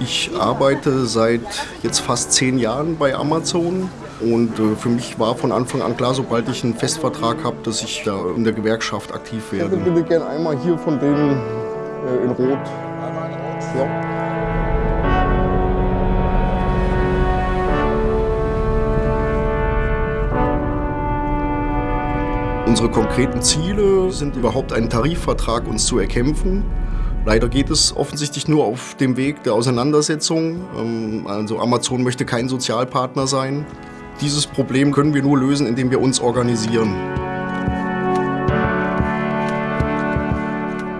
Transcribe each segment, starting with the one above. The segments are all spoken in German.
Ich arbeite seit jetzt fast zehn Jahren bei Amazon und äh, für mich war von Anfang an klar, sobald ich einen Festvertrag habe, dass ich da in der Gewerkschaft aktiv werde. Ich würde gerne einmal hier von denen äh, in Rot. Ja. Unsere konkreten Ziele sind überhaupt einen Tarifvertrag uns zu erkämpfen. Leider geht es offensichtlich nur auf dem Weg der Auseinandersetzung. Ähm, also Amazon möchte kein Sozialpartner sein. Dieses Problem können wir nur lösen, indem wir uns organisieren.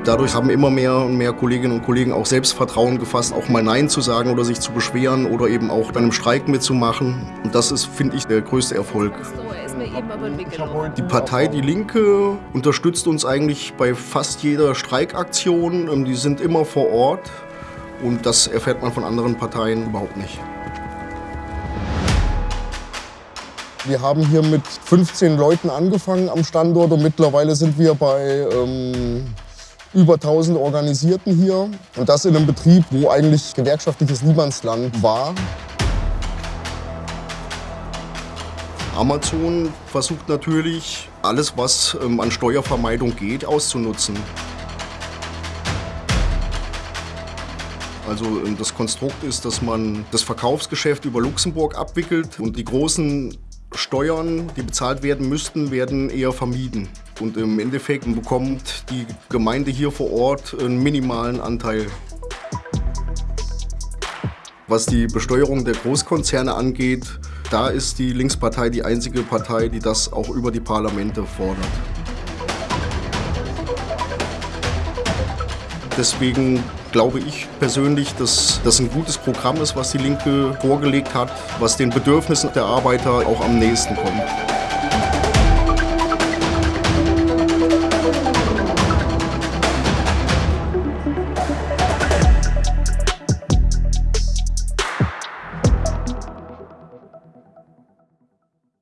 Dadurch haben immer mehr und mehr Kolleginnen und Kollegen auch Selbstvertrauen gefasst, auch mal Nein zu sagen oder sich zu beschweren oder eben auch dann im Streik mitzumachen. Und das ist, finde ich, der größte Erfolg. Die Partei Die Linke unterstützt uns eigentlich bei fast jeder Streikaktion. Ähm, die sind immer vor Ort und das erfährt man von anderen Parteien überhaupt nicht. Wir haben hier mit 15 Leuten angefangen am Standort und mittlerweile sind wir bei ähm, über 1000 Organisierten hier. Und das in einem Betrieb, wo eigentlich gewerkschaftliches Niemandsland war. Amazon versucht natürlich, alles, was ähm, an Steuervermeidung geht, auszunutzen. Also ähm, das Konstrukt ist, dass man das Verkaufsgeschäft über Luxemburg abwickelt und die großen Steuern, die bezahlt werden müssten, werden eher vermieden. Und im Endeffekt bekommt die Gemeinde hier vor Ort einen minimalen Anteil. Was die Besteuerung der Großkonzerne angeht, da ist die Linkspartei die einzige Partei, die das auch über die Parlamente fordert. Deswegen glaube ich persönlich, dass das ein gutes Programm ist, was die Linke vorgelegt hat, was den Bedürfnissen der Arbeiter auch am nächsten kommt.